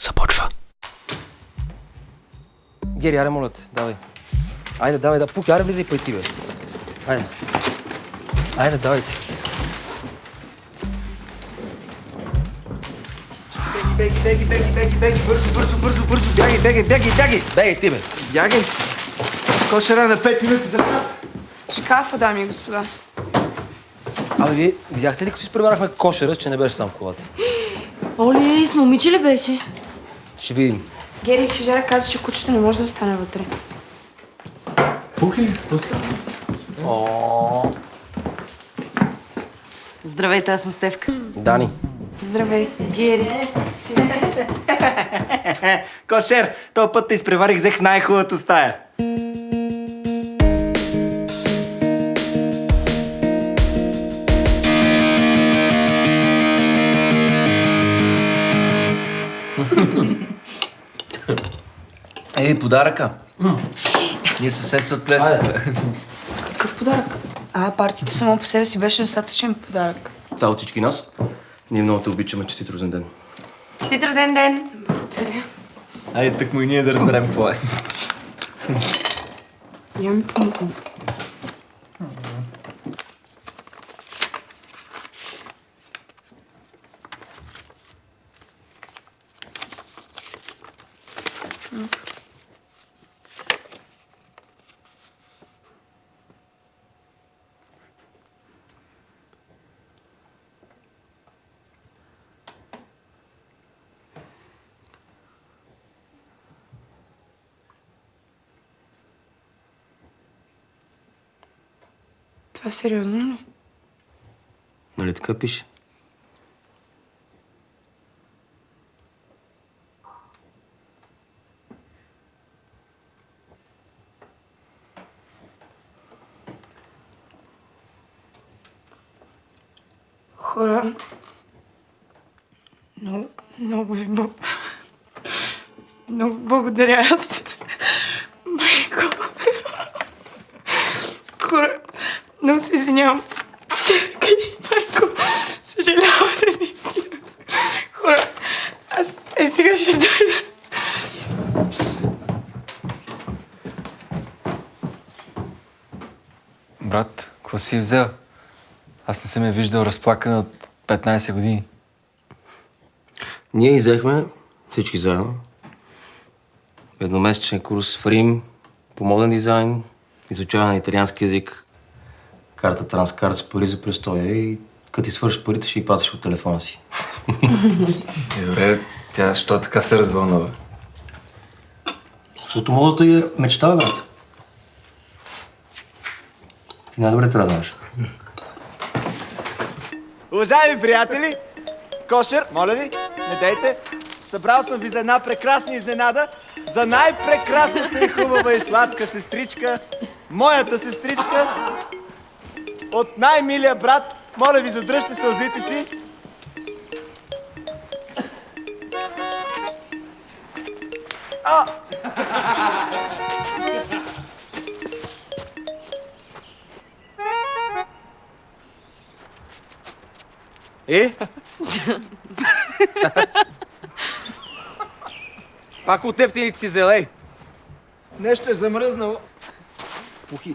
Започва. Гери, аре, моля те, давай. Айде, давай, да. Пуки, аре, влизай пъй ти, бе. Айде. Айде, давайте. Беги, беги, беги, беги, беги, бързо, бързо, бързо, бързо, бягай, бягай, бягай, бягай! Бегай ти, бе. Бягай! Кошера на 5 минути за нас! Шкафа, дами и господа. Абе, вие видяхте ли, като изпреварахме кошера, че не беше сам колата? Оли, с момиче ли беше? Ще видим. Гери Хижера каза, че кучето не може да остане вътре. Пухи, Здравейте, аз съм Стевка. Дани. Здравей. Гери. Си. Кошер, този път те изпреварих, взех най-хубавата стая. Ей, подаръка. Ние съвсем се отплесахме. Какъв подарък? А, партито само по себе си беше достатъчен подарък. Това е от всички нас. Ние много те обичаме. Честит рожден ден. Честит рожден ден! Благодаря. Айде, так му и ние да разберем какво е. Я ми помогна. Това сериозно ли? Нали така пише? Хора, много, много ви бо... Много благодаря аз. Майко. Хора, много се извинявам. Чакай, майко. Съжалявам, наистина. Хора, аз е сега ще дойда. Брат, какво си взел? Аз не съм я виждал разплакана от 15 години. Ние изехме всички заедно. Едномесечен курс в Рим по моден дизайн, изучаване на италиански язик, карта транскарт с пари за престоя и като ти свършиш парите, ще ги платиш от телефона си. И добре, тя що така се развълнува? Защото модата е мечта, брат. Ти най-добре трябва да знаеш. Уважаеми приятели, Кошер, моля ви, не дейте. Събрал съм ви за една прекрасна изненада, за най-прекрасната и хубава и сладка сестричка, моята сестричка, от най-милия брат. Моля ви, задръжте сълзите си. А! Е? Пак от ефтините си зелей. Нещо е замръзнало. Пухи.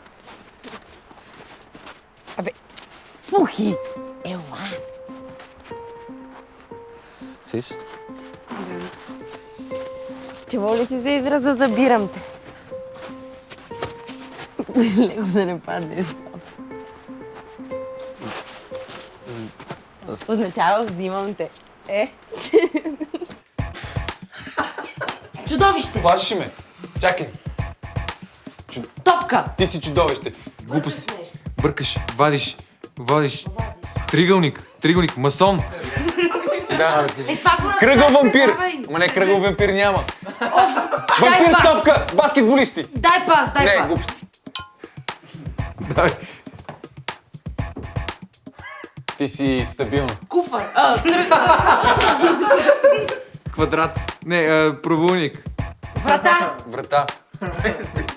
студено. Пухи! Ела! Сис? Чего ли си за израза забирам те? Леко да не падне Означава взимам те. Е? Чудовище! Плашиш ме. Чакай. Топка! Ти си чудовище. Глупости. Бъркаш, вадиш, вадиш. Тригълник, тригълник, масон. Да. Е, Кръгъл вампир. Ама не, кръгъл вампир няма. Вампир стопка! Баскетболисти! Дай пас, дай Не, пас. глупости. Давай. Ти си стабилна. Куфар. А, кръг. Квадрат. Не, а, правоъгълник. Врата. Врата.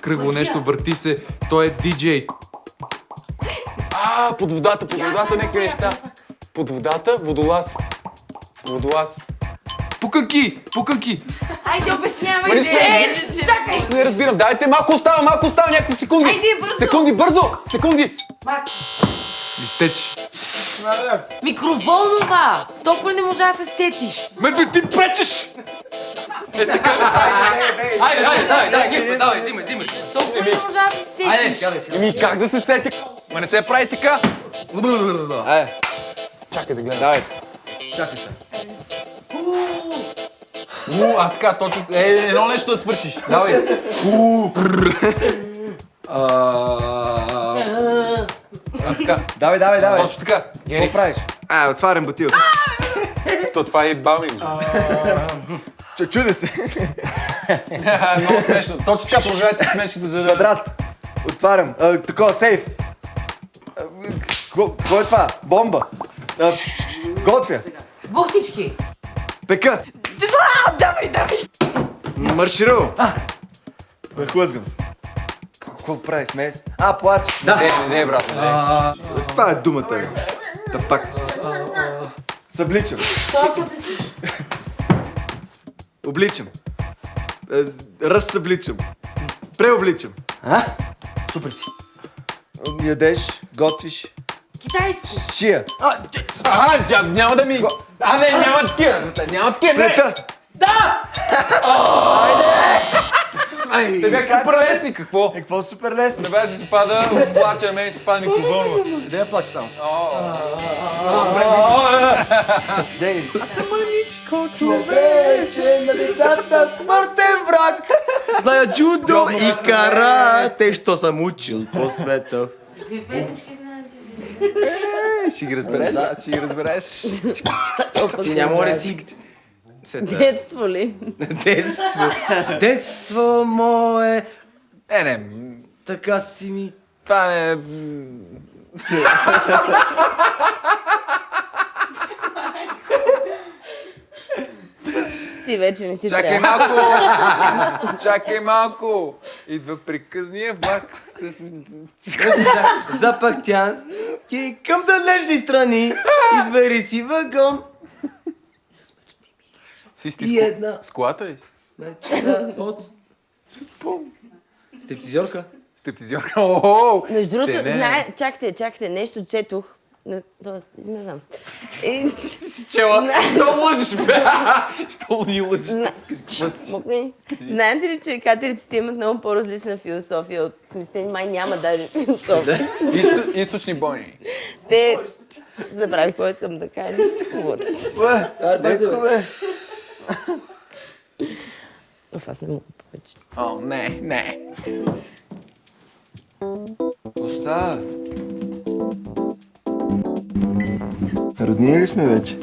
Кръгло нещо, върти се. Той е диджей. А, под водата, под водата, някакви неща. Под водата, водолаз. Водолаз. Пуканки! Пуканки! Айде, обяснявай. Ма нищо не- Е, чакай. Не разбирам, дайте малко остава, малко остава, някакви секунди. Айде, бързо. Секунди, бързо! Секунди! Мак. Листеч. Микроволнова. Толкова не можа да се сетиш. Ме бе, ти пречеш! Айде, айде, давай, давай, давай, взимай, взимай. Толкова не можа да се сетиш. Айде, сядай, сядай. Еми, как да се сети? Ма не се прави така. Айде, Чакай да гледам. давайте. Чакай се. У, а така, точно. Е, едно нещо да свършиш. Давай. А, така. Давай, давай, давай. Точно така. Какво правиш? А, отварям бутилка. То това е баби. Чу- Чудя се. Много смешно. Точно така продължавайте смешките за. Квадрат. Отварям. Такова, сейф. Какво какво е това? Бомба. А, Готвя. Бухтички. Пека. Давай, давай. Марширувам. Хлъзгам се. Какво прави? Смея се? А, плач. Не, не, не, брат, не. Това е думата. бе. Та пак. Събличам. Що се обличиш? Обличам. Е, Разсъбличам. Преобличам. А? Супер си. Ядеш, готвиш. Китайско. Шия. Ага, тя няма да ми... А, не, няма такива. Няма такива, не. Плета. Те бяха супер лесни, какво? Е, какво супер лесно. Не беше се пада, плача, мен се пада микроволнова. Да я плаче само. Дей. Човече на децата смъртен враг. Зная джудо и карате, що съм учил по света. Какви песнички знаете? Ще ги разбереш, да, ще ги разбереш. Ти няма ли си... Детство ли? Детство. Детство мое. Не, не, Така си ми... това не... Ти вече не ти Чакай трябва. малко! Чакай малко! Идва приказния влак с... Запахтя ти към далечни страни. Избери си вагон. Си сти И една. С колата ли? си? Мечта от... Стептизьорка. Стептизьорка. Между другото, знае, чакайте, чакайте, нещо четох. Не, не знам. Чела, що лъжеш, бе? Що ни лъжеш? на, Мокни. Знаете ли, че катериците имат много по-различна философия от смисъл, май няма даже философия. Изто- Източни бойни. Те забравих какво искам да кажа. Леко, бе. Оф, аз не мога повече. О, не, не. Остава. Роднини ли сме вече?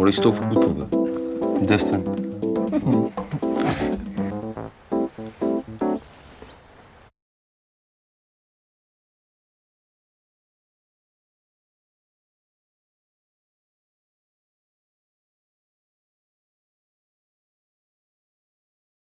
Толкова глупо, бе. Девствен.